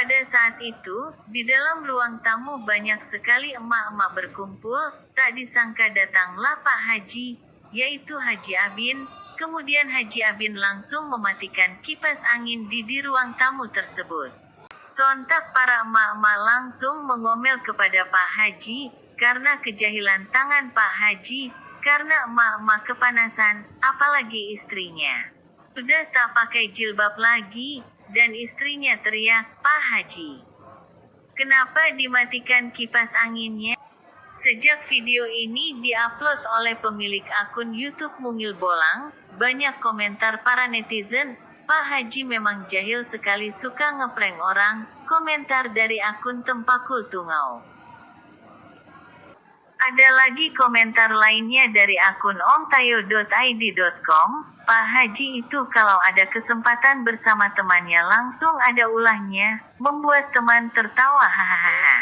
Pada saat itu, di dalam ruang tamu banyak sekali emak-emak berkumpul, tak disangka datanglah Pak Haji, yaitu Haji Abin, kemudian Haji Abin langsung mematikan kipas angin di di ruang tamu tersebut. Sontak para emak-emak langsung mengomel kepada Pak Haji, karena kejahilan tangan Pak Haji, karena emak-emak kepanasan, apalagi istrinya. Sudah tak pakai jilbab lagi, dan istrinya teriak, Pak Haji. Kenapa dimatikan kipas anginnya? Sejak video ini diupload oleh pemilik akun YouTube Mungil Bolang, banyak komentar para netizen, Pak Haji memang jahil sekali suka ngeprank orang, komentar dari akun Tempakul Tungau. Ada lagi komentar lainnya dari akun omtayo.id.com, Pak Haji itu kalau ada kesempatan bersama temannya langsung ada ulahnya, membuat teman tertawa hahaha.